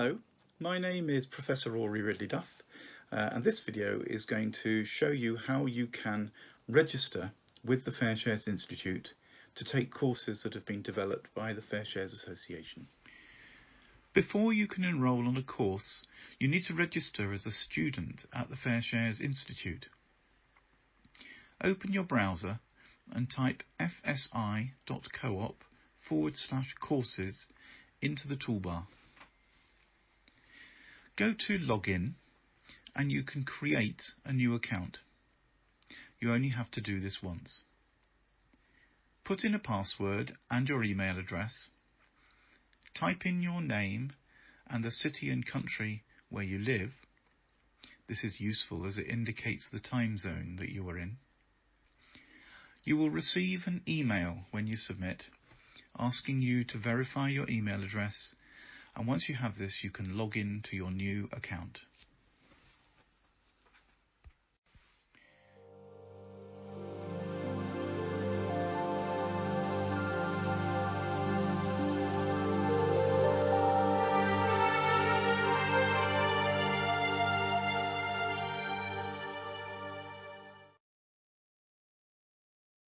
Hello, my name is Professor Rory Ridley Duff uh, and this video is going to show you how you can register with the Fair Shares Institute to take courses that have been developed by the Fair Shares Association. Before you can enrol on a course, you need to register as a student at the Fair Shares Institute. Open your browser and type fsi.coop forward slash courses into the toolbar. Go to login and you can create a new account. You only have to do this once. Put in a password and your email address. Type in your name and the city and country where you live. This is useful as it indicates the time zone that you are in. You will receive an email when you submit asking you to verify your email address and once you have this you can log in to your new account.